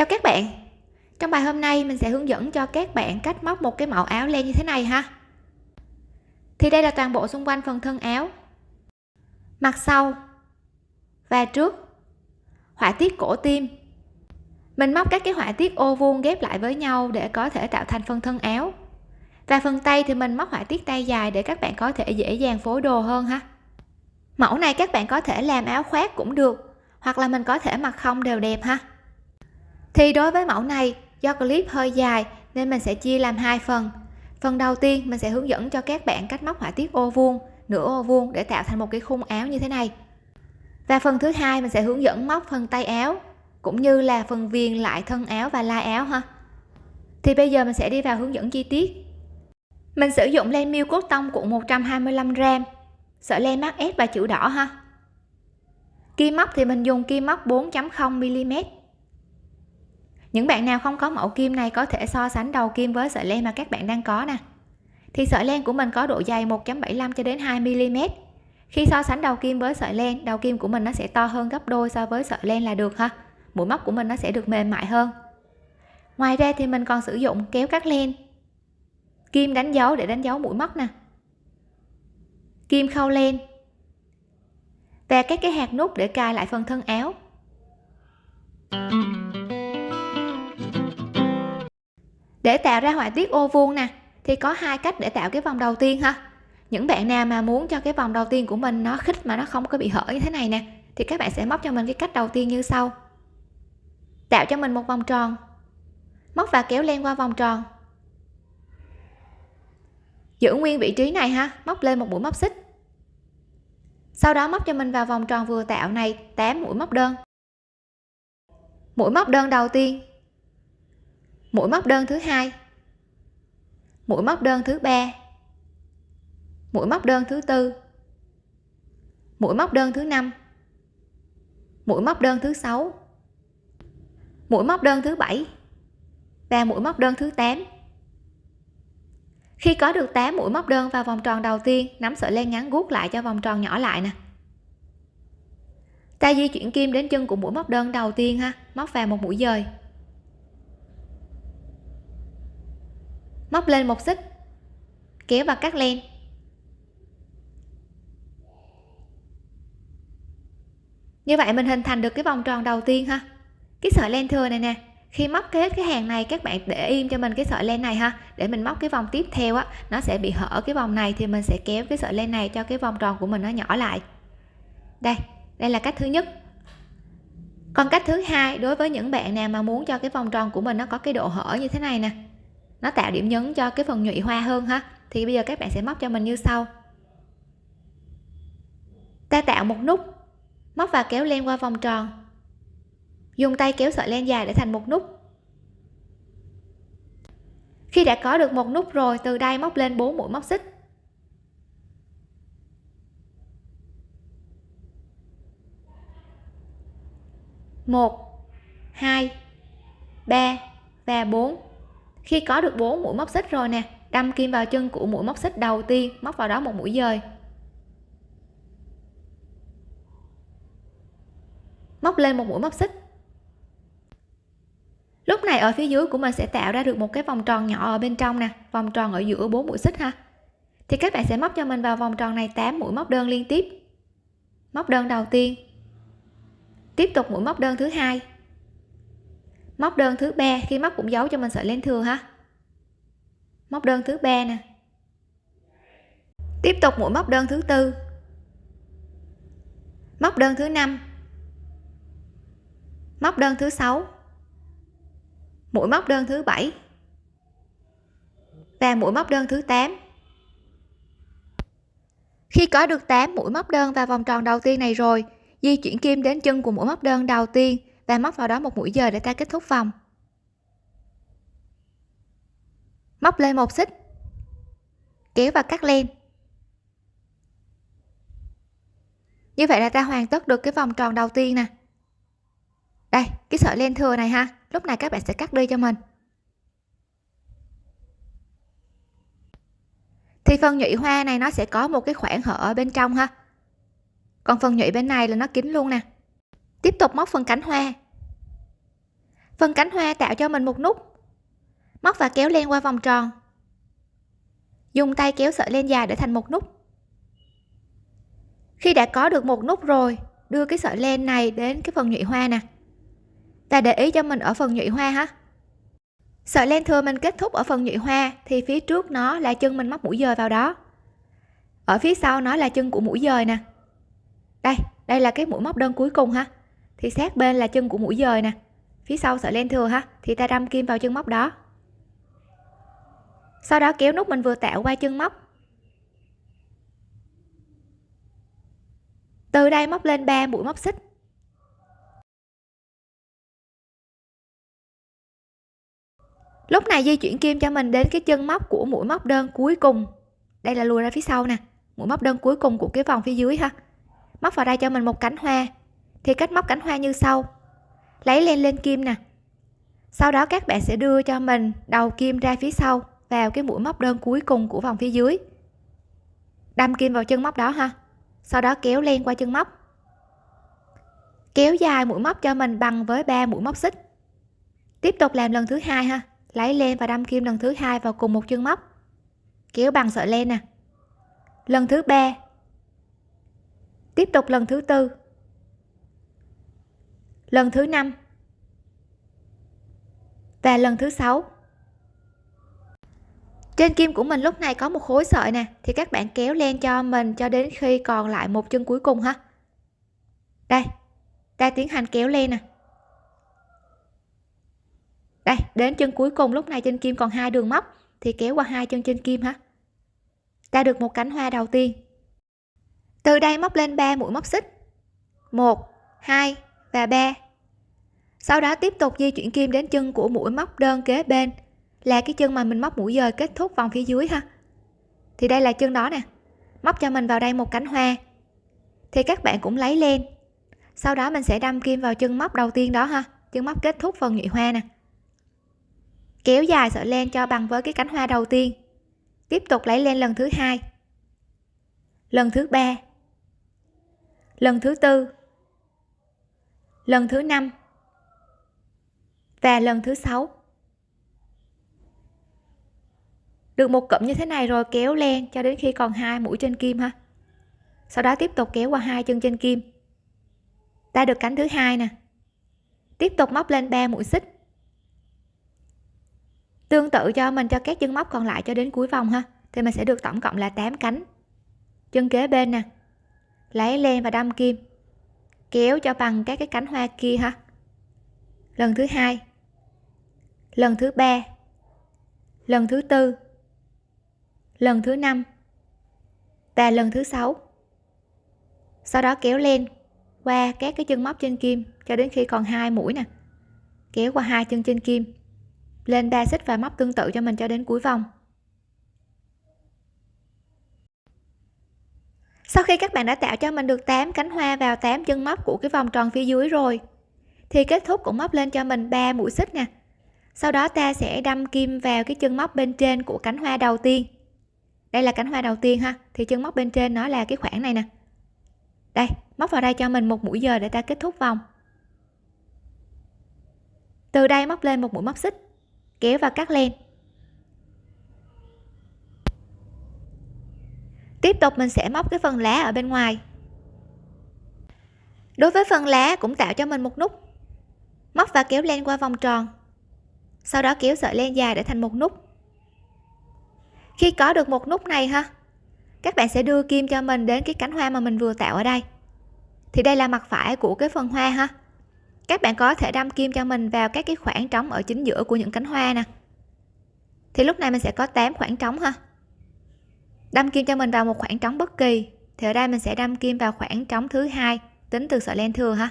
chào các bạn. Trong bài hôm nay, mình sẽ hướng dẫn cho các bạn cách móc một cái mẫu áo len như thế này ha. Thì đây là toàn bộ xung quanh phần thân áo. Mặt sau, và trước, họa tiết cổ tim. Mình móc các cái họa tiết ô vuông ghép lại với nhau để có thể tạo thành phần thân áo. Và phần tay thì mình móc họa tiết tay dài để các bạn có thể dễ dàng phối đồ hơn ha. Mẫu này các bạn có thể làm áo khoác cũng được, hoặc là mình có thể mặc không đều đẹp ha thì đối với mẫu này, do clip hơi dài nên mình sẽ chia làm hai phần. Phần đầu tiên, mình sẽ hướng dẫn cho các bạn cách móc họa tiết ô vuông, nửa ô vuông để tạo thành một cái khung áo như thế này. Và phần thứ hai, mình sẽ hướng dẫn móc phần tay áo, cũng như là phần viền lại thân áo và lai áo ha. Thì bây giờ mình sẽ đi vào hướng dẫn chi tiết. Mình sử dụng len miêu cốt tông cuộn 125 gram, sợi len mắc S và chữ đỏ ha. Kim móc thì mình dùng kim móc 4.0 mm những bạn nào không có mẫu kim này có thể so sánh đầu kim với sợi len mà các bạn đang có nè. Thì sợi len của mình có độ dày 1.75 cho đến 2 mm khi so sánh đầu kim với sợi len, đầu kim của mình nó sẽ to hơn gấp đôi so với sợi len là được ha. Mũi móc của mình nó sẽ được mềm mại hơn. Ngoài ra thì mình còn sử dụng kéo cắt len. Kim đánh dấu để đánh dấu mũi móc nè. Kim khâu len. Và các cái hạt nút để cài lại phần thân áo. Để tạo ra họa tiết ô vuông nè, thì có hai cách để tạo cái vòng đầu tiên ha. Những bạn nào mà muốn cho cái vòng đầu tiên của mình nó khít mà nó không có bị hở như thế này nè, thì các bạn sẽ móc cho mình cái cách đầu tiên như sau. Tạo cho mình một vòng tròn. Móc và kéo len qua vòng tròn. Giữ nguyên vị trí này ha, móc lên một mũi móc xích. Sau đó móc cho mình vào vòng tròn vừa tạo này 8 mũi móc đơn. Mũi móc đơn đầu tiên mũi móc đơn thứ hai. Mũi móc đơn thứ ba. Mũi móc đơn thứ tư. Mũi móc đơn thứ năm. Mũi móc đơn thứ sáu. Mũi móc đơn thứ bảy và mũi móc đơn thứ 8 khi có được 8 mũi móc đơn vào vòng tròn đầu tiên, nắm sợi len ngắn guốc lại cho vòng tròn nhỏ lại nè. Ta di chuyển kim đến chân của mũi móc đơn đầu tiên ha, móc vào một mũi dời. Móc lên một xích. Kéo và cắt len. Như vậy mình hình thành được cái vòng tròn đầu tiên ha. Cái sợi len thừa này nè, khi móc hết cái hàng này, các bạn để im cho mình cái sợi len này ha. Để mình móc cái vòng tiếp theo á, nó sẽ bị hở cái vòng này thì mình sẽ kéo cái sợi len này cho cái vòng tròn của mình nó nhỏ lại. Đây đây là cách thứ nhất. Còn cách thứ hai, đối với những bạn nào mà muốn cho cái vòng tròn của mình nó có cái độ hở như thế này nè nó tạo điểm nhấn cho cái phần nhụy hoa hơn ha. Thì bây giờ các bạn sẽ móc cho mình như sau. Ta tạo một nút, móc và kéo len qua vòng tròn. Dùng tay kéo sợi len dài để thành một nút. Khi đã có được một nút rồi, từ đây móc lên 4 mũi móc xích. Một, hai, ba và bốn khi có được 4 mũi móc xích rồi nè, đâm kim vào chân của mũi móc xích đầu tiên, móc vào đó một mũi dời. Móc lên một mũi móc xích. Lúc này ở phía dưới của mình sẽ tạo ra được một cái vòng tròn nhỏ ở bên trong nè, vòng tròn ở giữa bốn mũi xích ha. Thì các bạn sẽ móc cho mình vào vòng tròn này 8 mũi móc đơn liên tiếp. Móc đơn đầu tiên. Tiếp tục mũi móc đơn thứ hai móc đơn thứ ba, khi móc cũng giấu cho mình sợi len thừa ha. Móc đơn thứ ba nè. Tiếp tục mũi móc đơn thứ tư. Móc đơn thứ năm. Móc đơn thứ sáu. Mũi móc đơn thứ bảy. Và mũi móc đơn thứ 8 khi có được 8 mũi móc đơn và vòng tròn đầu tiên này rồi, di chuyển kim đến chân của mũi móc đơn đầu tiên và móc vào đó một mũi giờ để ta kết thúc vòng. Móc lên một xích. Kéo và cắt len. Như vậy là ta hoàn tất được cái vòng tròn đầu tiên nè. Đây, cái sợi len thừa này ha. Lúc này các bạn sẽ cắt đi cho mình. Thì phần nhụy hoa này nó sẽ có một cái khoảng hở ở bên trong ha. Còn phần nhụy bên này là nó kín luôn nè tiếp tục móc phần cánh hoa. Phần cánh hoa tạo cho mình một nút. Móc và kéo len qua vòng tròn. Dùng tay kéo sợi len dài để thành một nút. Khi đã có được một nút rồi, đưa cái sợi len này đến cái phần nhụy hoa nè. Và để ý cho mình ở phần nhụy hoa ha. Sợi len thừa mình kết thúc ở phần nhụy hoa thì phía trước nó là chân mình móc mũi dời vào đó. Ở phía sau nó là chân của mũi dời nè. Đây đây là cái mũi móc đơn cuối cùng ha thì sát bên là chân của mũi dời nè. Phía sau sợi len thừa ha, thì ta đâm kim vào chân móc đó. Sau đó kéo nút mình vừa tạo qua chân móc. Từ đây móc lên 3 mũi móc xích. Lúc này di chuyển kim cho mình đến cái chân móc của mũi móc đơn cuối cùng. Đây là lùi ra phía sau nè. Mũi móc đơn cuối cùng của cái vòng phía dưới ha. Móc vào đây cho mình một cánh hoa thì cách móc cánh hoa như sau. Lấy len lên kim nè. Sau đó các bạn sẽ đưa cho mình đầu kim ra phía sau vào cái mũi móc đơn cuối cùng của vòng phía dưới. Đâm kim vào chân móc đó ha. Sau đó kéo len qua chân móc. Kéo dài mũi móc cho mình bằng với ba mũi móc xích. Tiếp tục làm lần thứ hai ha. Lấy len và đâm kim lần thứ hai vào cùng một chân móc. Kéo bằng sợi len nè. Lần thứ ba. Tiếp tục lần thứ tư lần thứ năm. Và lần thứ sáu. Trên kim của mình lúc này có một khối sợi nè, thì các bạn kéo len cho mình cho đến khi còn lại một chân cuối cùng ha. Đây, ta tiến hành kéo len nè. Đây, đến chân cuối cùng lúc này trên kim còn hai đường móc, thì kéo qua hai chân trên kim ha. Ta được một cánh hoa đầu tiên. Từ đây móc lên 3 mũi móc xích. 1 2 và 3 sau đó tiếp tục di chuyển kim đến chân của mũi móc đơn kế bên. Là cái chân mà mình móc mũi dời kết thúc vòng phía dưới ha. Thì đây là chân đó nè. Móc cho mình vào đây một cánh hoa. Thì các bạn cũng lấy lên. Sau đó mình sẽ đâm kim vào chân móc đầu tiên đó ha. Chân móc kết thúc phần nhụy hoa nè. Kéo dài sợi len cho bằng với cái cánh hoa đầu tiên. Tiếp tục lấy lên lần thứ hai. Lần thứ ba. Lần thứ tư lần thứ năm và lần thứ sáu. Được một cụm như thế này rồi kéo len cho đến khi còn hai mũi trên kim ha. Sau đó tiếp tục kéo qua hai chân trên kim. Ta được cánh thứ hai nè. Tiếp tục móc lên 3 mũi xích. Tương tự cho mình, cho các chân móc còn lại cho đến cuối vòng ha. Thì mình sẽ được tổng cộng là 8 cánh. Chân kế bên nè. Lấy len và đâm kim kéo cho bằng các cái cánh hoa kia ha lần thứ hai. Lần thứ ba. Lần thứ tư. Lần thứ năm. Và lần thứ sáu. Sau đó kéo lên qua các cái chân móc trên kim cho đến khi còn hai mũi nè. Kéo qua hai chân trên kim. Lên ba xích và móc tương tự cho mình cho đến cuối vòng. Sau khi các bạn đã tạo cho mình được 8 cánh hoa vào 8 chân móc của cái vòng tròn phía dưới rồi, thì kết thúc cũng móc lên cho mình 3 mũi xích nè. Sau đó ta sẽ đâm kim vào cái chân móc bên trên của cánh hoa đầu tiên. Đây là cánh hoa đầu tiên ha, thì chân móc bên trên nó là cái khoảng này nè. Đây, móc vào đây cho mình một mũi giờ để ta kết thúc vòng. Từ đây móc lên một mũi móc xích, kéo và cắt len. Tiếp tục mình sẽ móc cái phần lá ở bên ngoài. Đối với phần lá cũng tạo cho mình một nút. Móc và kéo len qua vòng tròn. Sau đó kéo sợi len dài để thành một nút. Khi có được một nút này ha, các bạn sẽ đưa kim cho mình đến cái cánh hoa mà mình vừa tạo ở đây. Thì đây là mặt phải của cái phần hoa ha. Các bạn có thể đâm kim cho mình vào các cái khoảng trống ở chính giữa của những cánh hoa nè. Thì lúc này mình sẽ có 8 khoảng trống ha đâm kim cho mình vào một khoảng trống bất kỳ. Thì ở đây mình sẽ đâm kim vào khoảng trống thứ hai. Tính từ sợi len thừa ha.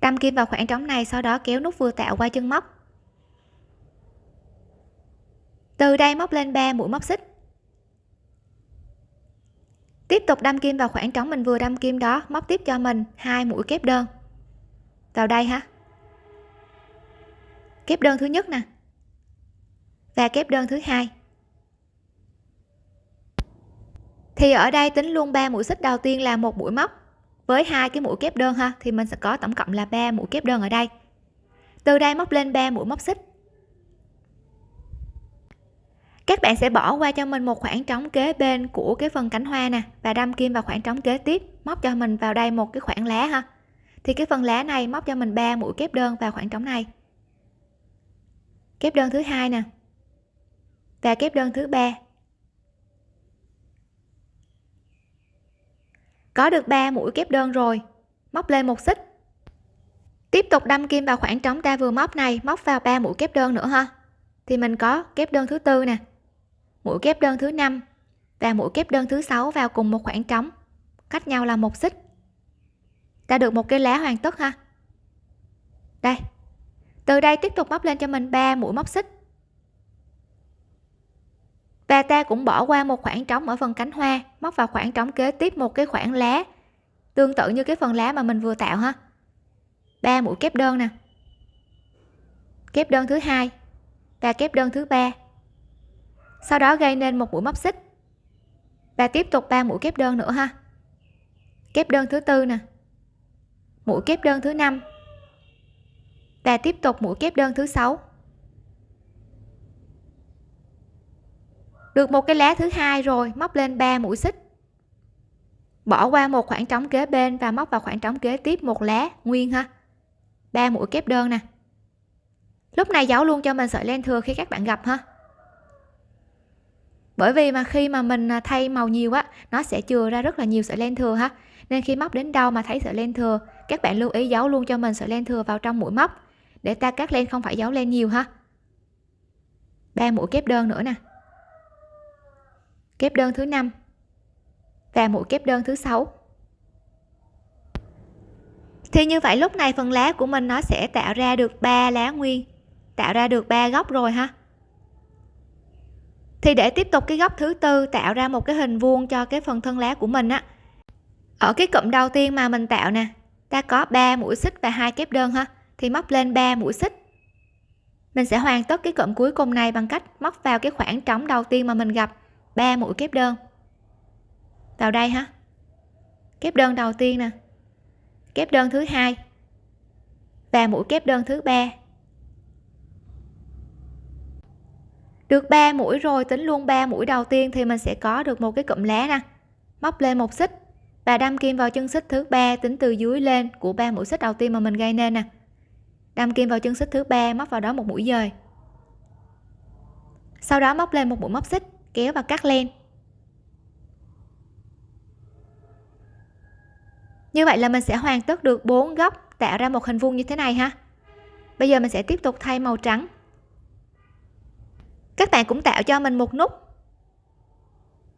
Đâm kim vào khoảng trống này, sau đó kéo nút vừa tạo qua chân móc. Từ đây móc lên 3 mũi móc xích. Tiếp tục đâm kim vào khoảng trống mình vừa đâm kim đó, móc tiếp cho mình hai mũi kép đơn. Vào đây ha. Kép đơn thứ nhất nè. Và kép đơn thứ hai. Thì ở đây tính luôn ba mũi xích đầu tiên là một mũi móc. Với hai cái mũi kép đơn ha, thì mình sẽ có tổng cộng là ba mũi kép đơn ở đây. Từ đây móc lên 3 mũi móc xích. Các bạn sẽ bỏ qua cho mình một khoảng trống kế bên của cái phần cánh hoa nè, và đâm kim vào khoảng trống kế tiếp, móc cho mình vào đây một cái khoảng lá ha. Thì cái phần lá này móc cho mình 3 mũi kép đơn vào khoảng trống này. Kép đơn thứ hai nè. Và kép đơn thứ ba. Có được 3 mũi kép đơn rồi. Móc lên một xích. Tiếp tục đâm kim vào khoảng trống ta vừa móc này, móc vào 3 mũi kép đơn nữa ha. Thì mình có kép đơn thứ tư nè. Mũi kép đơn thứ năm và mũi kép đơn thứ sáu vào cùng một khoảng trống. Cách nhau là một xích. Ta được một cái lá hoàn tất ha. Đây. Từ đây tiếp tục móc lên cho mình 3 mũi móc xích và ta cũng bỏ qua một khoảng trống ở phần cánh hoa, móc vào khoảng trống kế tiếp một cái khoảng lá. Tương tự như cái phần lá mà mình vừa tạo ha. Ba mũi kép đơn nè. Kép đơn thứ hai và kép đơn thứ ba. Sau đó gây nên một mũi móc xích. Và tiếp tục ba mũi kép đơn nữa ha. Kép đơn thứ tư nè. Mũi kép đơn thứ năm. Và tiếp tục mũi kép đơn thứ sáu. Được một cái lá thứ hai rồi, móc lên 3 mũi xích. Bỏ qua một khoảng trống kế bên và móc vào khoảng trống kế tiếp một lá nguyên ha. Ba mũi kép đơn nè. Lúc này giấu luôn cho mình sợi len thừa khi các bạn gặp ha. Bởi vì mà khi mà mình à, thay màu nhiều á, nó sẽ chừa ra rất là nhiều sợi len thừa ha. Nên khi móc đến đâu mà thấy sợi len thừa, các bạn lưu ý giấu luôn cho mình sợi len thừa vào trong mũi móc, để ta cắt len không phải giấu len nhiều ha. Ba mũi kép đơn nữa nè kép đơn thứ năm. Và mũi kép đơn thứ sáu. Thì như vậy lúc này phần lá của mình nó sẽ tạo ra được ba lá nguyên. Tạo ra được ba góc rồi ha. Thì để tiếp tục cái góc thứ tư tạo ra một cái hình vuông cho cái phần thân lá của mình á. Ở cái cụm đầu tiên mà mình tạo nè, ta có 3 mũi xích và hai kép đơn ha. Thì móc lên 3 mũi xích. Mình sẽ hoàn tất cái cụm cuối cùng này bằng cách móc vào cái khoảng trống đầu tiên mà mình gặp. 3 mũi kép đơn. Vào đây ha kép đơn đầu tiên nè. Kép đơn thứ hai. Và mũi kép đơn thứ ba. Được 3 mũi rồi, tính luôn 3 mũi đầu tiên thì mình sẽ có được một cái cụm lá nè. Móc lên một xích và đâm kim vào chân xích thứ ba, tính từ dưới lên của ba mũi xích đầu tiên mà mình gây nên nè. Đâm kim vào chân xích thứ ba, móc vào đó một mũi dời. Sau đó móc lên một mũi móc xích kéo và cắt len như vậy là mình sẽ hoàn tất được bốn góc tạo ra một hình vuông như thế này ha. Bây giờ mình sẽ tiếp tục thay màu trắng. Các bạn cũng tạo cho mình một nút.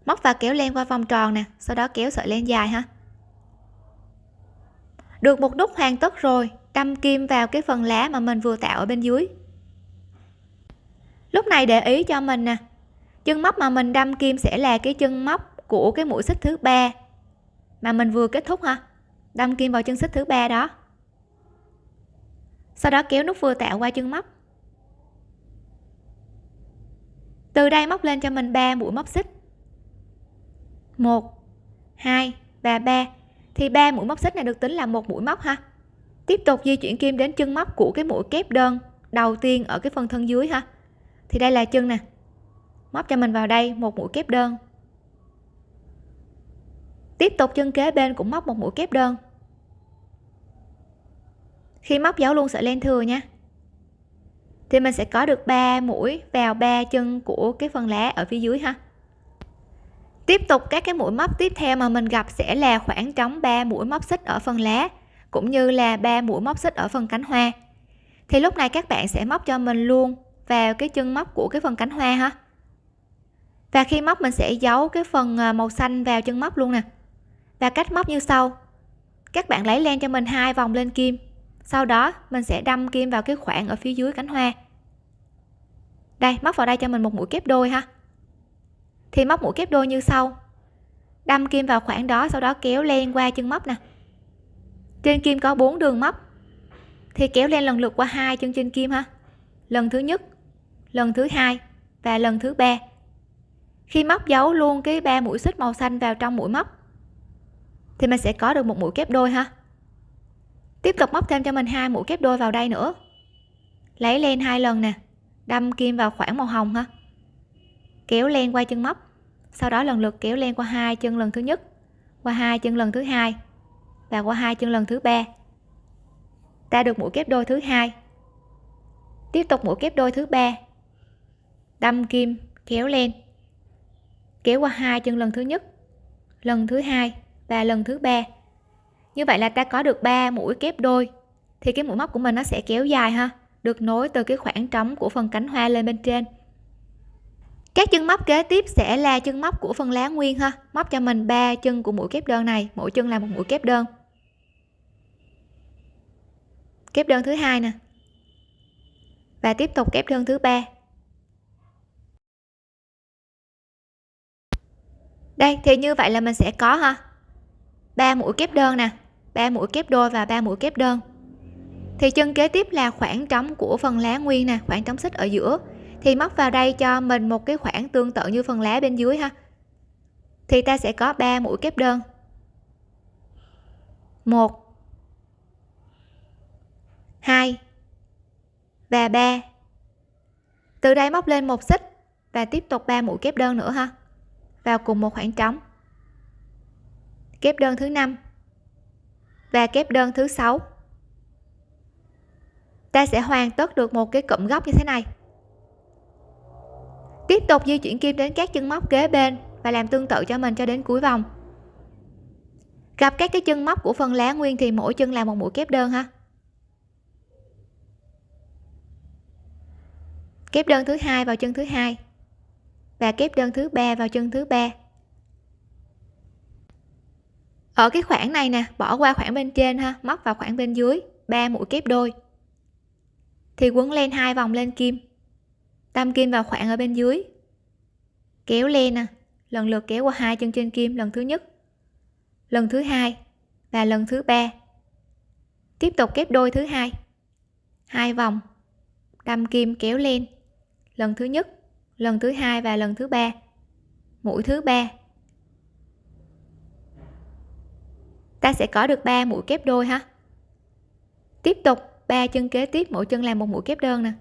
Móc và kéo len qua vòng tròn nè, sau đó kéo sợi len dài ha. Được một nút hoàn tất rồi, đâm kim vào cái phần lá mà mình vừa tạo ở bên dưới. Lúc này để ý cho mình nè chân móc mà mình đâm kim sẽ là cái chân móc của cái mũi xích thứ ba. Mà mình vừa kết thúc ha đâm kim vào chân xích thứ ba đó. Sau đó kéo nút vừa tạo qua chân móc. Từ đây móc lên cho mình 3 mũi móc xích. 1 2 và 3 thì 3 mũi móc xích này được tính là một mũi móc ha. Tiếp tục di chuyển kim đến chân móc của cái mũi kép đơn đầu tiên ở cái phần thân dưới ha. Thì đây là chân nè móc cho mình vào đây, một mũi kép đơn. Tiếp tục chân kế bên cũng móc một mũi kép đơn. Khi móc giấu luôn sợi len thừa nha. Thì mình sẽ có được 3 mũi vào ba chân của cái phần lá ở phía dưới ha. Tiếp tục các cái mũi móc tiếp theo mà mình gặp sẽ là khoảng trống 3 mũi móc xích ở phần lá, cũng như là 3 mũi móc xích ở phần cánh hoa. Thì lúc này các bạn sẽ móc cho mình luôn vào cái chân móc của cái phần cánh hoa ha và khi móc mình sẽ giấu cái phần ờ, màu xanh vào chân móc luôn nè. Và cách móc như sau. Các bạn lấy len cho mình hai vòng lên kim. Sau đó mình sẽ đâm kim vào cái khoảng ở phía dưới cánh hoa. Đây, móc vào đây cho mình một mũi kép đôi ha. Thì móc mũi kép đôi như sau. Đâm kim vào khoảng đó, sau đó kéo len qua chân móc nè. Trên kim có 4 đường móc. Thì kéo len lần lượt qua hai chân trên kim ha. Lần thứ nhất, lần thứ hai và lần thứ ba khi móc dấu luôn cái ba mũi xích màu xanh vào trong mũi móc, thì mình sẽ có được một mũi kép đôi ha. Tiếp tục móc thêm cho mình hai mũi kép đôi vào đây nữa. Lấy len hai lần nè, đâm kim vào khoảng màu hồng ha. Kéo len qua chân móc, sau đó lần lượt kéo len qua hai chân lần thứ nhất, qua hai chân lần thứ hai, và qua hai chân lần thứ ba. Ta được mũi kép đôi thứ hai. Tiếp tục mũi kép đôi thứ ba. Đâm kim, kéo len kéo qua hai chân lần thứ nhất, lần thứ hai và lần thứ ba. Như vậy là ta có được 3 mũi kép đôi. Thì cái mũi móc của mình nó sẽ kéo dài ha, được nối từ cái khoảng trống của phần cánh hoa lên bên trên. Các chân móc kế tiếp sẽ là chân móc của phần lá nguyên ha, móc cho mình ba chân của mũi kép đơn này, mỗi chân là một mũi kép đơn. Kép đơn thứ hai nè. Và tiếp tục kép đơn thứ ba. Đây, thì như vậy là mình sẽ có ha ba mũi kép đơn nè. Ba mũi kép đôi và ba mũi kép đơn. Thì chân kế tiếp là khoảng trống của phần lá nguyên nè, khoảng trống xích ở giữa. Thì móc vào đây cho mình một cái khoảng tương tự như phần lá bên dưới ha. Thì ta sẽ có 3 mũi kép đơn. Một, hai và ba. Từ đây móc lên một xích và tiếp tục 3 mũi kép đơn nữa ha vào cùng một khoảng trống. Kép đơn thứ năm và kép đơn thứ sáu. Ta sẽ hoàn tất được một cái cụm góc như thế này. Tiếp tục di chuyển kim đến các chân móc kế bên và làm tương tự cho mình cho đến cuối vòng. Gặp các cái chân móc của phần lá nguyên thì mỗi chân là một mũi kép đơn ha. Kép đơn thứ hai vào chân thứ hai và kép đơn thứ ba vào chân thứ ba. Ở cái khoảng này nè, bỏ qua khoảng bên trên ha, móc vào khoảng bên dưới, ba mũi kép đôi. Thì quấn len hai vòng lên kim. Đâm kim vào khoảng ở bên dưới. Kéo len nè, lần lượt kéo qua hai chân trên kim lần thứ nhất, lần thứ hai và lần thứ ba. Tiếp tục kép đôi thứ hai. Hai vòng, đâm kim kéo len lần thứ nhất lần thứ hai và lần thứ ba. Mũi thứ ba. Ta sẽ có được 3 mũi kép đôi ha? Tiếp tục, ba chân kế tiếp, mỗi chân làm một mũi kép đơn nè.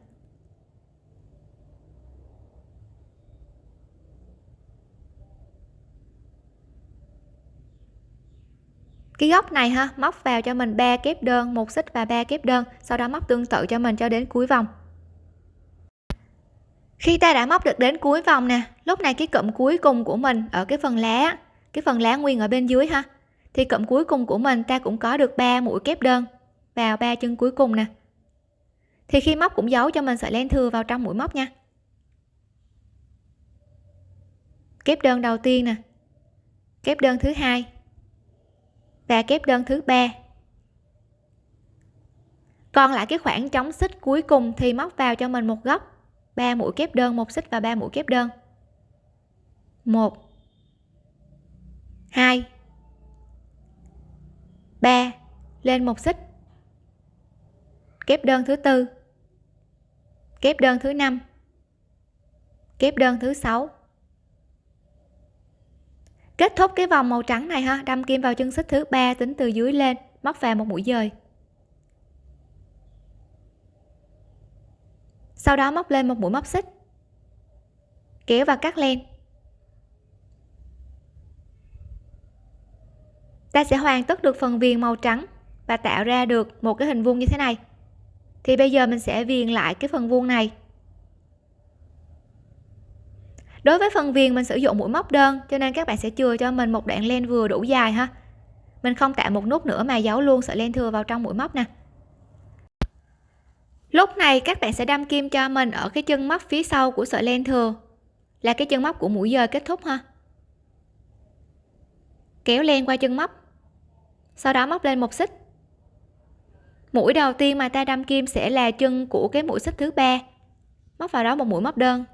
Cái góc này ha, móc vào cho mình ba kép đơn, một xích và ba kép đơn, sau đó móc tương tự cho mình cho đến cuối vòng khi ta đã móc được đến cuối vòng nè, lúc này cái cụm cuối cùng của mình ở cái phần lá, cái phần lá nguyên ở bên dưới ha, thì cụm cuối cùng của mình ta cũng có được 3 mũi kép đơn vào ba chân cuối cùng nè. Thì khi móc cũng giấu cho mình sợi len thừa vào trong mũi móc nha. Kép đơn đầu tiên nè, kép đơn thứ hai và kép đơn thứ ba. Còn lại cái khoảng trống xích cuối cùng thì móc vào cho mình một góc. 3 mũi kép đơn, một xích và 3 mũi kép đơn. 1 2 3 lên một xích. Kép đơn thứ tư. Kép đơn thứ năm. Kép đơn thứ sáu. Kết thúc cái vòng màu trắng này ha. Đâm kim vào chân xích thứ ba, tính từ dưới lên, móc vào một mũi dời. Sau đó móc lên một mũi móc xích. Kéo và cắt len. Ta sẽ hoàn tất được phần viền màu trắng và tạo ra được một cái hình vuông như thế này. Thì bây giờ mình sẽ viền lại cái phần vuông này. Đối với phần viền mình sử dụng mũi móc đơn, cho nên các bạn sẽ chừa cho mình một đoạn len vừa đủ dài ha. Mình không tạo một nút nữa mà giấu luôn sợi len thừa vào trong mũi móc nè lúc này các bạn sẽ đâm kim cho mình ở cái chân móc phía sau của sợi len thừa. Là cái chân móc của mũi dời kết thúc ha. Kéo len qua chân móc. Sau đó móc lên một xích. Mũi đầu tiên mà ta đâm kim sẽ là chân của cái mũi xích thứ ba. Móc vào đó một mũi móc đơn.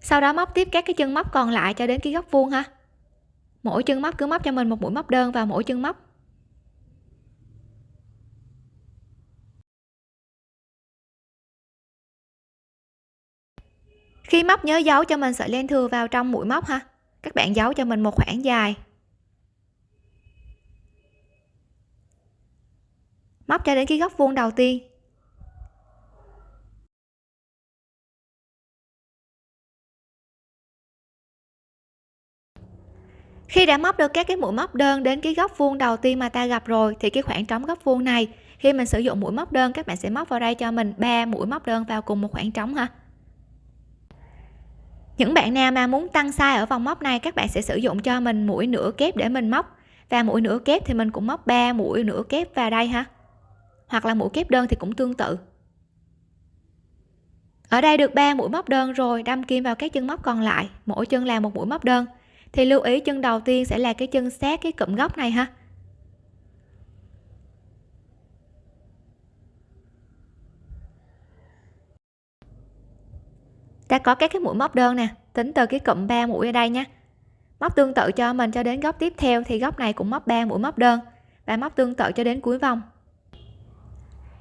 Sau đó móc tiếp các cái chân móc còn lại cho đến cái góc vuông ha. Mỗi chân móc cứ móc cho mình một mũi móc đơn vào mỗi chân móc. khi móc nhớ giấu cho mình sợi len thừa vào trong mũi móc ha. Các bạn giấu cho mình một khoảng dài. Móc cho đến cái góc vuông đầu tiên. Khi đã móc được các cái mũi móc đơn đến cái góc vuông đầu tiên mà ta gặp rồi, thì cái khoảng trống góc vuông này, khi mình sử dụng mũi móc đơn, các bạn sẽ móc vào đây cho mình ba mũi móc đơn vào cùng một khoảng trống ha những bạn nào mà muốn tăng size ở vòng móc này, các bạn sẽ sử dụng cho mình mũi nửa kép để mình móc. Và mũi nửa kép thì mình cũng móc 3 mũi nửa kép vào đây ha. Hoặc là mũi kép đơn thì cũng tương tự. Ở đây được 3 mũi móc đơn rồi, đâm kim vào các chân móc còn lại. Mỗi chân là một mũi móc đơn. Thì lưu ý chân đầu tiên sẽ là cái chân sát, cái cụm góc này ha. Ta có các cái mũi móc đơn nè, tính từ cái cụm 3 mũi ở đây nhé. Móc tương tự cho mình cho đến góc tiếp theo thì góc này cũng móc 3 mũi móc đơn và móc tương tự cho đến cuối vòng.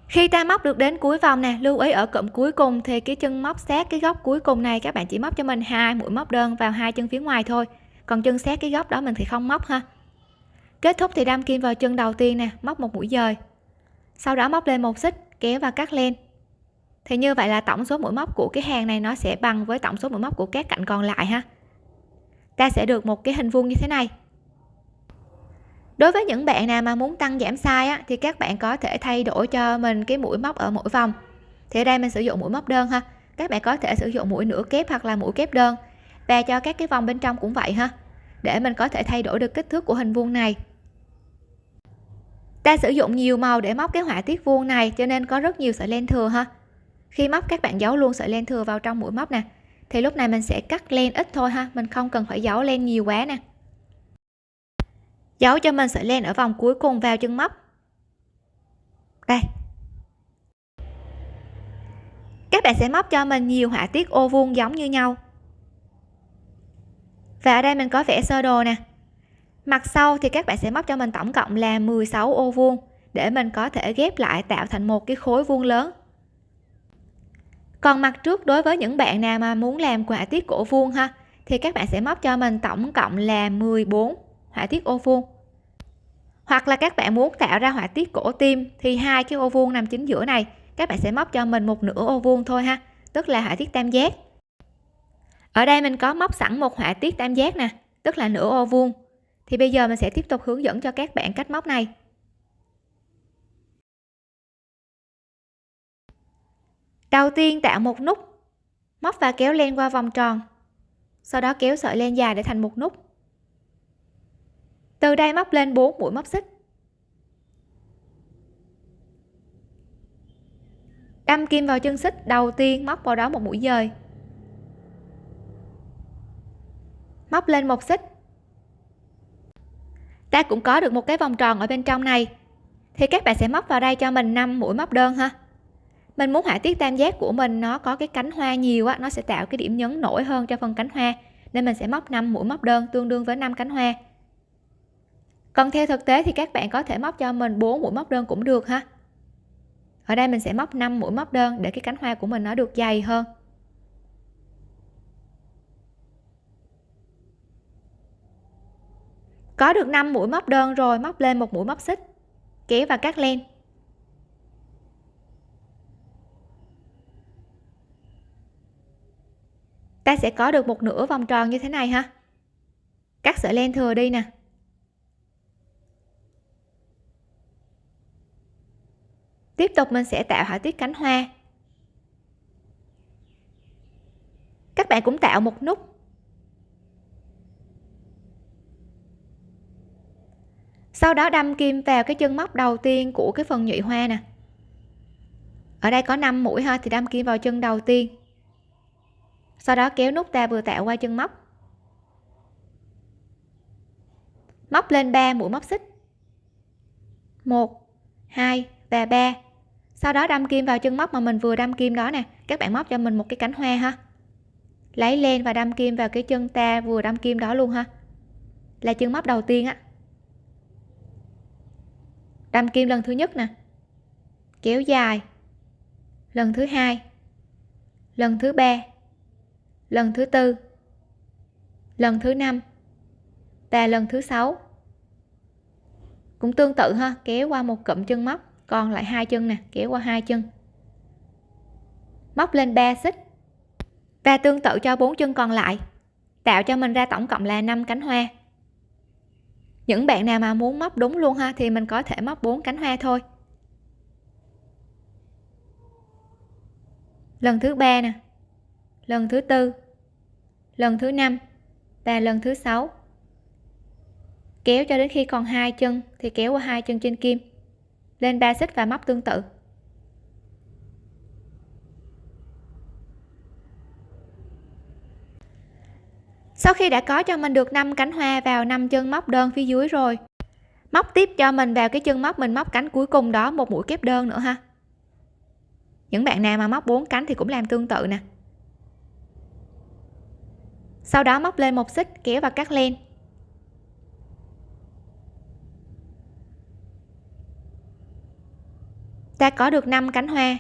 Khi ta móc được đến cuối vòng nè, lưu ý ở cụm cuối cùng thì cái chân móc sát cái góc cuối cùng này các bạn chỉ móc cho mình hai mũi móc đơn vào hai chân phía ngoài thôi, còn chân sát cái góc đó mình thì không móc ha. Kết thúc thì đâm kim vào chân đầu tiên nè, móc một mũi dời. Sau đó móc lên một xích, kéo và cắt lên thì như vậy là tổng số mũi móc của cái hàng này nó sẽ bằng với tổng số mũi móc của các cạnh còn lại ha? Ta sẽ được một cái hình vuông như thế này. Đối với những bạn nào mà muốn tăng giảm size á, thì các bạn có thể thay đổi cho mình cái mũi móc ở mỗi vòng. Thì ở đây mình sử dụng mũi móc đơn ha. Các bạn có thể sử dụng mũi nửa kép hoặc là mũi kép đơn. Và cho các cái vòng bên trong cũng vậy ha. Để mình có thể thay đổi được kích thước của hình vuông này. Ta sử dụng nhiều màu để móc cái họa tiết vuông này cho nên có rất nhiều sợi len thừa ha khi móc, các bạn giấu luôn sợi len thừa vào trong mũi móc nè. Thì lúc này mình sẽ cắt len ít thôi ha, mình không cần phải giấu len nhiều quá nè. Giấu cho mình sợi len ở vòng cuối cùng vào chân móc. Đây. Các bạn sẽ móc cho mình nhiều họa tiết ô vuông giống như nhau. Và ở đây mình có vẽ sơ đồ nè. Mặt sau thì các bạn sẽ móc cho mình tổng cộng là 16 ô vuông để mình có thể ghép lại tạo thành một cái khối vuông lớn còn mặt trước đối với những bạn nào mà muốn làm họa tiết cổ vuông ha, thì các bạn sẽ móc cho mình tổng cộng là 14 họa tiết ô vuông. Hoặc là các bạn muốn tạo ra họa tiết cổ tim thì hai cái ô vuông nằm chính giữa này, các bạn sẽ móc cho mình một nửa ô vuông thôi ha, tức là họa tiết tam giác. Ở đây mình có móc sẵn một họa tiết tam giác nè, tức là nửa ô vuông. Thì bây giờ mình sẽ tiếp tục hướng dẫn cho các bạn cách móc này. Đầu tiên tạo một nút, móc và kéo len qua vòng tròn. Sau đó kéo sợi len dài để thành một nút. Từ đây móc lên 4 mũi móc xích. Đâm kim vào chân xích, đầu tiên móc vào đó một mũi dời. Móc lên một xích. Ta cũng có được một cái vòng tròn ở bên trong này. Thì các bạn sẽ móc vào đây cho mình 5 mũi móc đơn ha mình muốn họa tiết tam giác của mình nó có cái cánh hoa nhiều á, nó sẽ tạo cái điểm nhấn nổi hơn cho phần cánh hoa. Nên mình sẽ móc 5 mũi móc đơn tương đương với 5 cánh hoa. Còn theo thực tế thì các bạn có thể móc cho mình 4 mũi móc đơn cũng được ha. Ở đây mình sẽ móc 5 mũi móc đơn để cái cánh hoa của mình nó được dày hơn. Có được 5 mũi móc đơn rồi, móc lên một mũi móc xích, kéo và cắt len. Ta sẽ có được một nửa vòng tròn như thế này ha. Cắt sợi len thừa đi nè. Tiếp tục mình sẽ tạo họa tiết cánh hoa. Các bạn cũng tạo một nút. Sau đó đâm kim vào cái chân móc đầu tiên của cái phần nhụy hoa nè. Ở đây có 5 mũi ha, thì đâm kim vào chân đầu tiên sau đó kéo nút ta vừa tạo qua chân móc. Móc lên 3 mũi móc xích. 1 2 và 3 sau đó đâm kim vào chân móc mà mình vừa đâm kim đó nè. Các bạn móc cho mình một cái cánh hoa ha. Lấy lên và đâm kim vào cái chân ta vừa đâm kim đó luôn ha. Là chân móc đầu tiên á. Đâm kim lần thứ nhất nè. Kéo dài. Lần thứ hai. Lần thứ ba lần thứ tư. Lần thứ năm. Và lần thứ sáu. Cũng tương tự ha, kéo qua một cụm chân móc, còn lại hai chân nè, kéo qua hai chân. Móc lên 3 xích. Và tương tự cho bốn chân còn lại. Tạo cho mình ra tổng cộng là 5 cánh hoa. Những bạn nào mà muốn móc đúng luôn ha, thì mình có thể móc 4 cánh hoa thôi. Lần thứ ba nè lần thứ tư. Lần thứ năm và lần thứ sáu. Kéo cho đến khi còn hai chân thì kéo qua hai chân trên kim. Lên ba xích và móc tương tự. Sau khi đã có cho mình được 5 cánh hoa vào 5 chân móc đơn phía dưới rồi, móc tiếp cho mình vào cái chân móc mình móc cánh cuối cùng đó một mũi kép đơn nữa ha. Những bạn nào mà móc 4 cánh thì cũng làm tương tự nè sau đó móc lên một xích, kéo và cắt len. Ta có được 5 cánh hoa.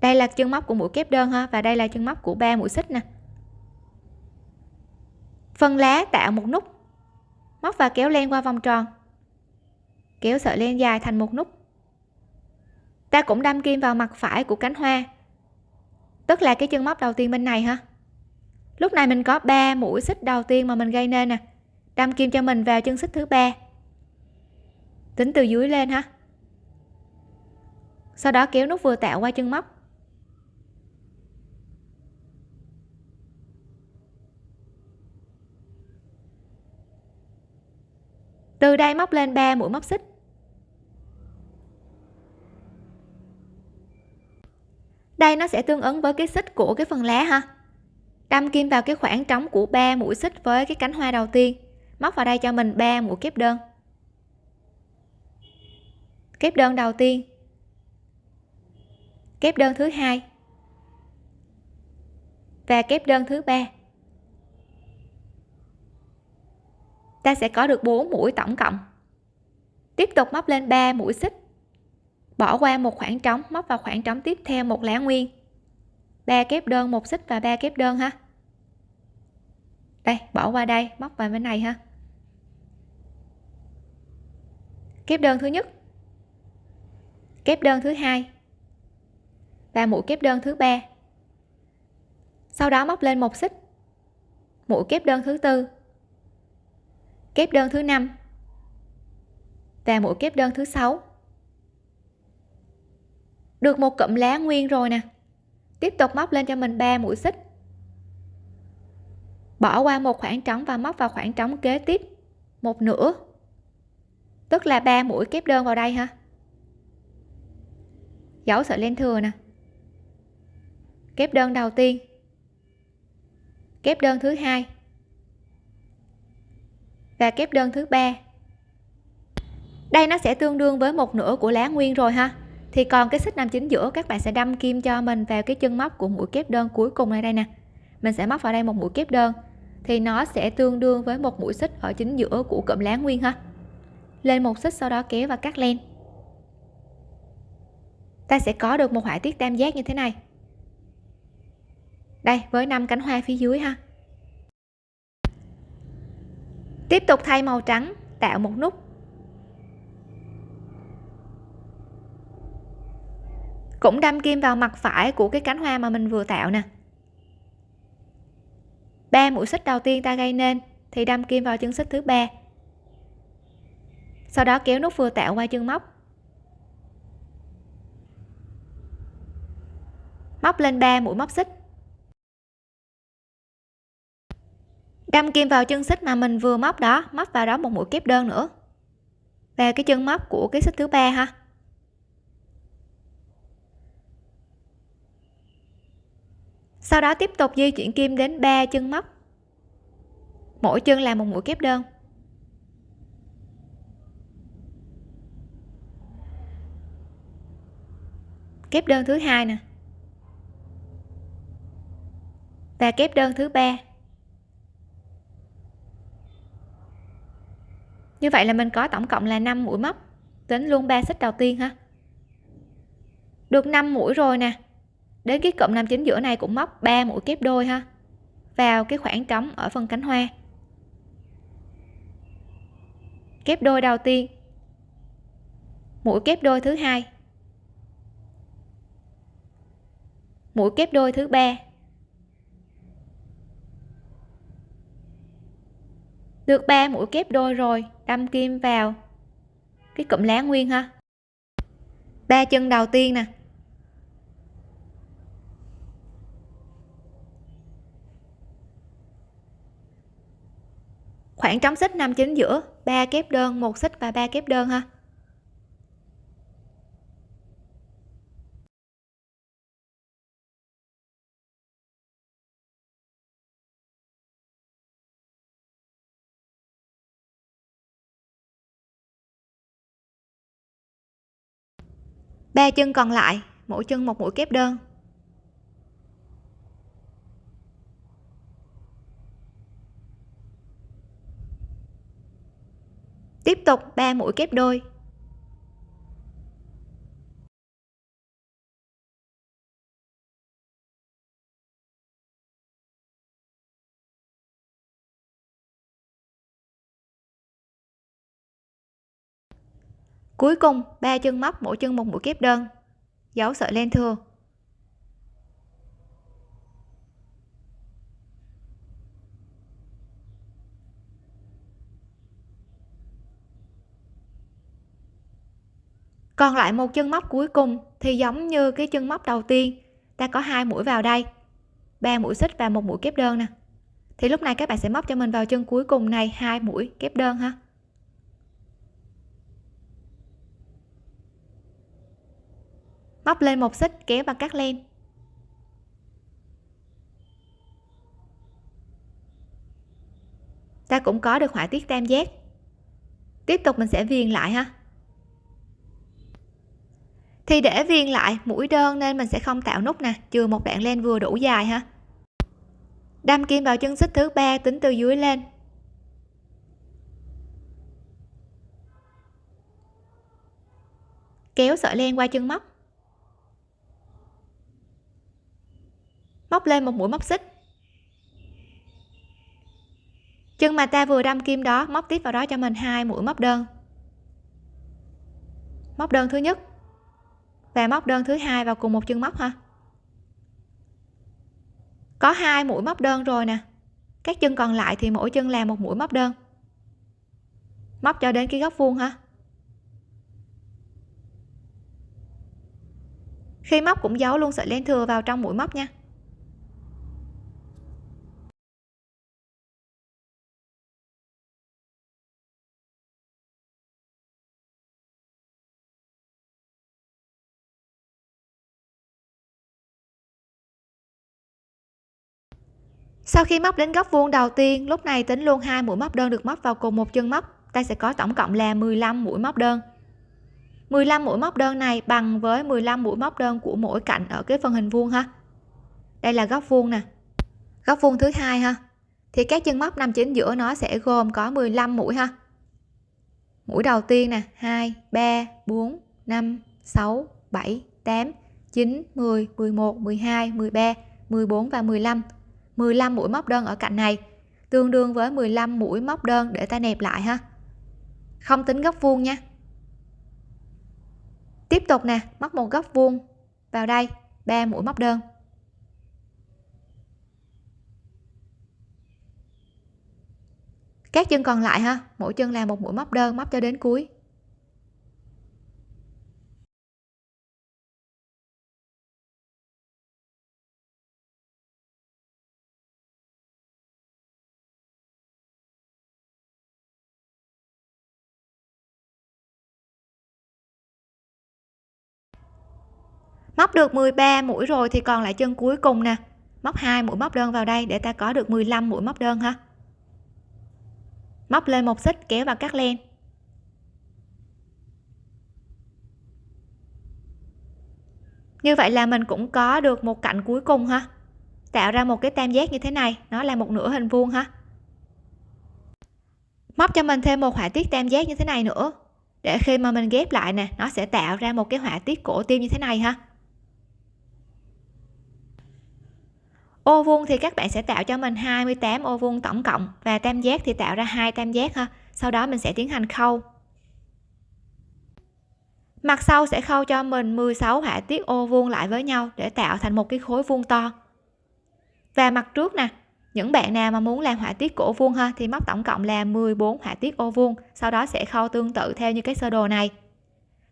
Đây là chân móc của mũi kép đơn ha, và đây là chân móc của ba mũi xích nè. Phần lá tạo một nút. Móc và kéo len qua vòng tròn. Kéo sợi len dài thành một nút. Ta cũng đâm kim vào mặt phải của cánh hoa tức là cái chân móc đầu tiên bên này ha lúc này mình có 3 mũi xích đầu tiên mà mình gây nên nè. Đâm kim cho mình vào chân xích thứ ba. Tính từ dưới lên ha sau đó kéo nút vừa tạo qua chân móc. Từ đây móc lên 3 mũi móc xích. Đây nó sẽ tương ứng với cái xích của cái phần lá ha. Đâm kim vào cái khoảng trống của ba mũi xích với cái cánh hoa đầu tiên. Móc vào đây cho mình 3 mũi kép đơn. Kép đơn đầu tiên. Kép đơn thứ hai. Và kép đơn thứ ba. Ta sẽ có được 4 mũi tổng cộng. Tiếp tục móc lên 3 mũi xích bỏ qua một khoảng trống, móc vào khoảng trống tiếp theo một lá nguyên. Ba kép đơn, một xích và ba kép đơn ha. Đây, bỏ qua đây, móc vào bên này ha. Kép đơn thứ nhất. Kép đơn thứ hai. Và mũi kép đơn thứ ba. Sau đó móc lên một xích. Mũi kép đơn thứ tư. Kép đơn thứ năm. Và mũi kép đơn thứ sáu được một cụm lá nguyên rồi nè. Tiếp tục móc lên cho mình 3 mũi xích. Bỏ qua một khoảng trống và móc vào khoảng trống kế tiếp. Một nửa. Tức là 3 mũi kép đơn vào đây ha. Dấu sợi len thừa nè. Kép đơn đầu tiên. Kép đơn thứ hai. Và kép đơn thứ ba. Đây nó sẽ tương đương với một nửa của lá nguyên rồi ha thì còn cái xích nằm chính giữa, các bạn sẽ đâm kim cho mình vào cái chân móc của mũi kép đơn cuối cùng này đây nè. Mình sẽ móc vào đây một mũi kép đơn. Thì nó sẽ tương đương với một mũi xích ở chính giữa của cụm lá nguyên ha. Lên một xích sau đó kéo và cắt len. Ta sẽ có được một họa tiết tam giác như thế này. Đây, với năm cánh hoa phía dưới ha. Tiếp tục thay màu trắng, tạo một nút. Cũng đâm kim vào mặt phải của cái cánh hoa mà mình vừa tạo nè. Ba mũi xích đầu tiên ta gây nên thì đâm kim vào chân xích thứ ba. Sau đó kéo nút vừa tạo qua chân móc. Móc lên 3 mũi móc xích. Đâm kim vào chân xích mà mình vừa móc đó, móc vào đó một mũi kép đơn nữa. Và cái chân móc của cái xích thứ ba ha. Sau đó tiếp tục di chuyển kim đến ba chân móc. Mỗi chân là một mũi kép đơn. Kép đơn thứ hai nè. Và kép đơn thứ ba. Như vậy là mình có tổng cộng là 5 mũi móc, tính luôn ba xích đầu tiên ha. Được 5 mũi rồi nè đến cái cụm nam chính giữa này cũng móc 3 mũi kép đôi ha. Vào cái khoảng trống ở phần cánh hoa. Kép đôi đầu tiên. Mũi kép đôi thứ hai. Mũi kép đôi thứ ba. Được 3 mũi kép đôi rồi, đâm kim vào cái cụm lá nguyên ha. Ba chân đầu tiên nè. Khoảng trống xích năm chính giữa, ba kép đơn, một xích và ba kép đơn ha. Ba chân còn lại, mỗi chân một mũi kép đơn. Tiếp tục 3 mũi kép đôi. Cuối cùng, ba chân móc mỗi chân một mũi kép đơn. Giấu sợi len thừa. Còn lại một chân móc cuối cùng thì giống như cái chân móc đầu tiên. Ta có hai mũi vào đây, ba mũi xích và một mũi kép đơn nè. Thì lúc này các bạn sẽ móc cho mình vào chân cuối cùng này hai mũi kép đơn ha. Móc lên một xích, kéo và cắt len. Ta cũng có được họa tiết tam giác. Tiếp tục mình sẽ viền lại ha thì để viền lại mũi đơn nên mình sẽ không tạo nút nè, chừa một đoạn len vừa đủ dài ha. Đâm kim vào chân xích thứ ba tính từ dưới lên. Kéo sợi len qua chân móc. Móc lên một mũi móc xích. Chân mà ta vừa đâm kim đó, móc tiếp vào đó cho mình hai mũi móc đơn. Móc đơn thứ nhất và móc đơn thứ hai vào cùng một chân móc ha có hai mũi móc đơn rồi nè. Các chân còn lại thì mỗi chân làm một mũi móc đơn. Móc cho đến cái góc vuông ha khi móc cũng giấu luôn sợi len thừa vào trong mũi móc nha. Sau khi móc đến góc vuông đầu tiên, lúc này tính luôn hai mũi móc đơn được móc vào cùng một chân móc. Ta sẽ có tổng cộng là 15 mũi móc đơn. 15 mũi móc đơn này bằng với 15 mũi móc đơn của mỗi cạnh ở cái phần hình vuông ha. Đây là góc vuông nè. Góc vuông thứ hai ha. Thì các chân móc nằm chính giữa nó sẽ gồm có 15 mũi ha. Mũi đầu tiên nè 2 3 4 5 6 7 8 9 10 11 12 13 14 và 15 15 mũi móc đơn ở cạnh này. Tương đương với 15 mũi móc đơn để ta nẹp lại ha. Không tính góc vuông nha. Tiếp tục nè, móc một góc vuông vào đây 3 mũi móc đơn. Các chân còn lại ha, mỗi chân là một mũi móc đơn móc cho đến cuối. Móc được 13 mũi rồi thì còn lại chân cuối cùng nè. Móc hai mũi móc đơn vào đây để ta có được 15 mũi móc đơn ha. Móc lên một xích kéo vào cắt len. Như vậy là mình cũng có được một cạnh cuối cùng ha. Tạo ra một cái tam giác như thế này, nó là một nửa hình vuông ha. Móc cho mình thêm một họa tiết tam giác như thế này nữa. Để khi mà mình ghép lại nè, nó sẽ tạo ra một cái họa tiết cổ tim như thế này ha. Ô vuông thì các bạn sẽ tạo cho mình 28 ô vuông tổng cộng và tam giác thì tạo ra hai tam giác ha. Sau đó mình sẽ tiến hành khâu. Mặt sau sẽ khâu cho mình 16 họa tiết ô vuông lại với nhau để tạo thành một cái khối vuông to. Và mặt trước nè, những bạn nào mà muốn làm họa tiết cổ vuông ha, thì móc tổng cộng là 14 họa tiết ô vuông, sau đó sẽ khâu tương tự theo như cái sơ đồ này.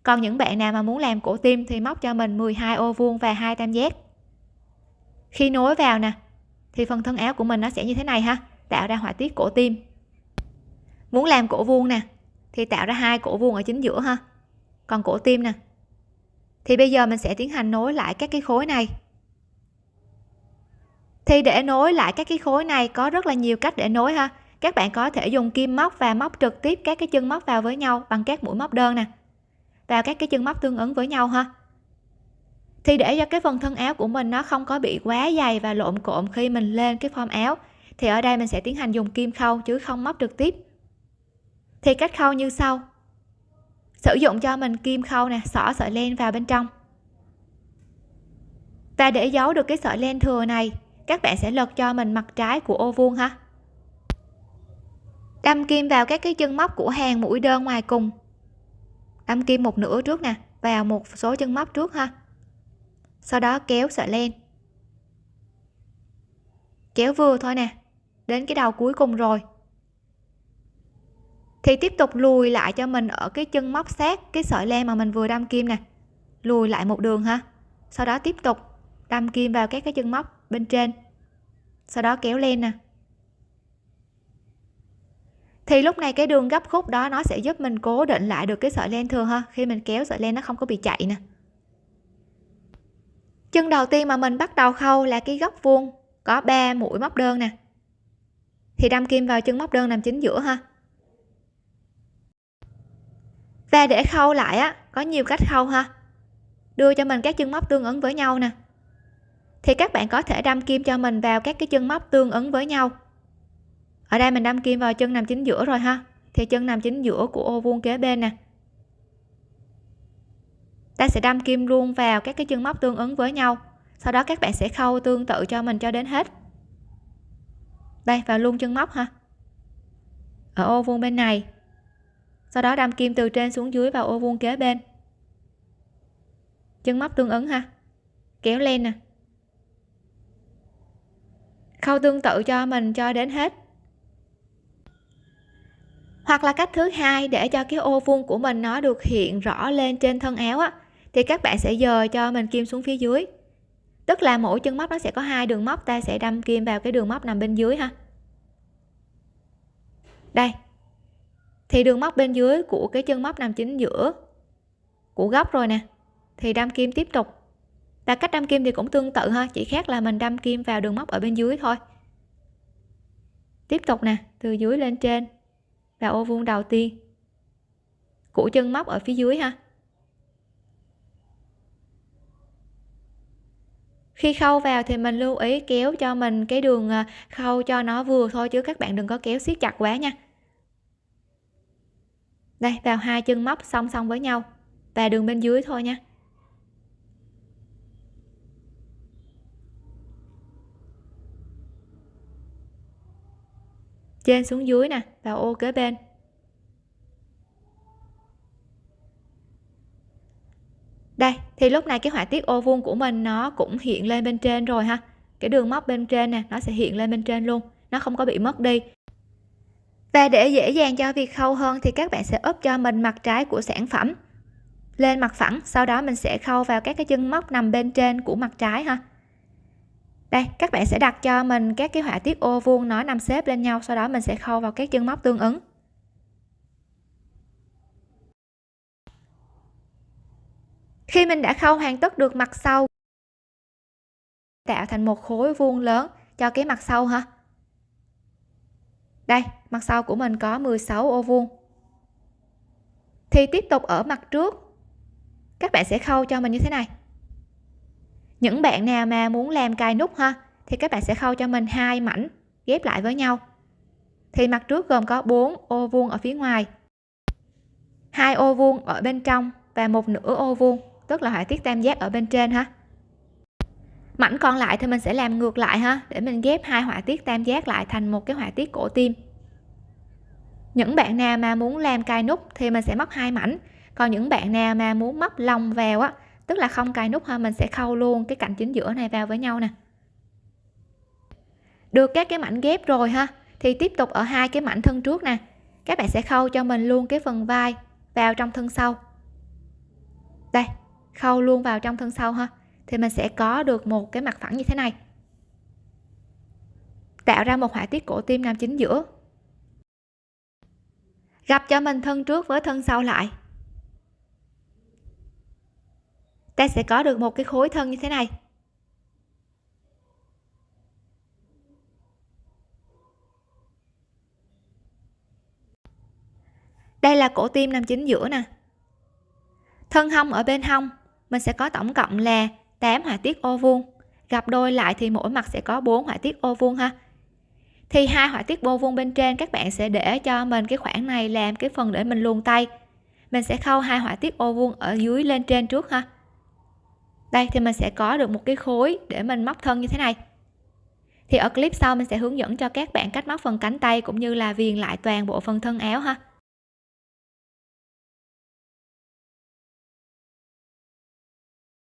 Còn những bạn nào mà muốn làm cổ tim thì móc cho mình 12 ô vuông và hai tam giác khi nối vào nè, thì phần thân áo của mình nó sẽ như thế này ha, tạo ra họa tiết cổ tim. Muốn làm cổ vuông nè, thì tạo ra hai cổ vuông ở chính giữa ha. Còn cổ tim nè, thì bây giờ mình sẽ tiến hành nối lại các cái khối này. Thì để nối lại các cái khối này, có rất là nhiều cách để nối ha. Các bạn có thể dùng kim móc và móc trực tiếp các cái chân móc vào với nhau bằng các mũi móc đơn nè. Vào các cái chân móc tương ứng với nhau ha thì để cho cái phần thân áo của mình nó không có bị quá dày và lộn cộn khi mình lên cái form áo, thì ở đây mình sẽ tiến hành dùng kim khâu chứ không móc trực tiếp. Thì cách khâu như sau. Sử dụng cho mình kim khâu nè, xỏ sợi len vào bên trong. Và để giấu được cái sợi len thừa này, các bạn sẽ lật cho mình mặt trái của ô vuông ha. Đâm kim vào các cái chân móc của hàng mũi đơn ngoài cùng. Đâm kim một nửa trước nè, vào một số chân móc trước ha sau đó kéo sợi len. Kéo vừa thôi nè, đến cái đầu cuối cùng rồi. Thì tiếp tục lùi lại cho mình ở cái chân móc sát cái sợi len mà mình vừa đâm kim nè. Lùi lại một đường ha. Sau đó tiếp tục đâm kim vào các cái chân móc bên trên. Sau đó kéo lên nè. Thì lúc này cái đường gấp khúc đó nó sẽ giúp mình cố định lại được cái sợi len thừa ha, khi mình kéo sợi len nó không có bị chạy nè chân đầu tiên mà mình bắt đầu khâu là cái góc vuông, có 3 mũi móc đơn nè. Thì đâm kim vào chân móc đơn nằm chính giữa ha. Và để khâu lại á, có nhiều cách khâu ha. Đưa cho mình các chân móc tương ứng với nhau nè. Thì các bạn có thể đâm kim cho mình vào các cái chân móc tương ứng với nhau. Ở đây mình đâm kim vào chân nằm chính giữa rồi ha. Thì chân nằm chính giữa của ô vuông kế bên nè ta sẽ đâm kim luôn vào các cái chân móc tương ứng với nhau. Sau đó các bạn sẽ khâu tương tự cho mình cho đến hết. Đây, vào luôn chân móc ha ở ô vuông bên này. Sau đó đâm kim từ trên xuống dưới vào ô vuông kế bên. Chân móc tương ứng ha kéo lên nè. Khâu tương tự cho mình cho đến hết. Hoặc là cách thứ hai để cho cái ô vuông của mình nó được hiện rõ lên trên thân áo á thì các bạn sẽ dời cho mình kim xuống phía dưới. Tức là mỗi chân móc nó sẽ có hai đường móc, ta sẽ đâm kim vào cái đường móc nằm bên dưới ha. Đây. Thì đường móc bên dưới của cái chân móc nằm chính giữa của góc rồi nè, thì đâm kim tiếp tục. Và cách đâm kim thì cũng tương tự ha, chỉ khác là mình đâm kim vào đường móc ở bên dưới thôi. Tiếp tục nè, từ dưới lên trên và ô vuông đầu tiên của chân móc ở phía dưới ha. Khi khâu vào thì mình lưu ý kéo cho mình cái đường à, khâu cho nó vừa thôi chứ các bạn đừng có kéo siết chặt quá nha. Đây, vào hai chân móc song song với nhau và đường bên dưới thôi nha. Trên xuống dưới nè vào ô kế bên. Đây, thì lúc này cái họa tiết ô vuông của mình nó cũng hiện lên bên trên rồi ha. Cái đường móc bên trên nè, nó sẽ hiện lên bên trên luôn. Nó không có bị mất đi. Và để dễ dàng cho việc khâu hơn thì các bạn sẽ ốp cho mình mặt trái của sản phẩm. Lên mặt phẳng, sau đó mình sẽ khâu vào các cái chân móc nằm bên trên của mặt trái ha. Đây, các bạn sẽ đặt cho mình các cái họa tiết ô vuông nó nằm xếp lên nhau, sau đó mình sẽ khâu vào các chân móc tương ứng. Khi mình đã khâu hoàn tất được mặt sau, tạo thành một khối vuông lớn. Cho cái mặt sau ha đây, mặt sau của mình có 16 ô vuông. Thì tiếp tục ở mặt trước. Các bạn sẽ khâu cho mình như thế này. Những bạn nào mà muốn làm cài nút ha, thì các bạn sẽ khâu cho mình hai mảnh ghép lại với nhau. Thì mặt trước gồm có 4 ô vuông ở phía ngoài, hai ô vuông ở bên trong và một nửa ô vuông tức là họa tiết tam giác ở bên trên ha. Mảnh còn lại thì mình sẽ làm ngược lại ha, để mình ghép hai họa tiết tam giác lại thành một cái họa tiết cổ tim. Những bạn nào mà muốn làm cài nút thì mình sẽ móc hai mảnh. Còn những bạn nào mà muốn móc lòng vào á, tức là không cài nút ha, mình sẽ khâu luôn cái cạnh chính giữa này vào với nhau nè. Được các cái mảnh ghép rồi ha, thì tiếp tục ở hai cái mảnh thân trước nè. Các bạn sẽ khâu cho mình luôn cái phần vai vào trong thân sau. Đây khâu luôn vào trong thân sau ha, thì mình sẽ có được một cái mặt phẳng như thế này. Tạo ra một họa tiết cổ tim nằm chính giữa. Gặp cho mình thân trước với thân sau lại. Ta sẽ có được một cái khối thân như thế này. Đây là cổ tim nằm chính giữa nè. Thân hông ở bên hông mình sẽ có tổng cộng là 8 họa tiết ô vuông. Gặp đôi lại thì mỗi mặt sẽ có 4 họa tiết ô vuông ha. Thì hai họa tiết ô vuông bên trên các bạn sẽ để cho mình cái khoảng này làm cái phần để mình luồn tay. Mình sẽ khâu hai họa tiết ô vuông ở dưới lên trên trước ha. Đây, thì mình sẽ có được một cái khối để mình móc thân như thế này. Thì ở clip sau mình sẽ hướng dẫn cho các bạn cách móc phần cánh tay cũng như là viền lại toàn bộ phần thân áo ha.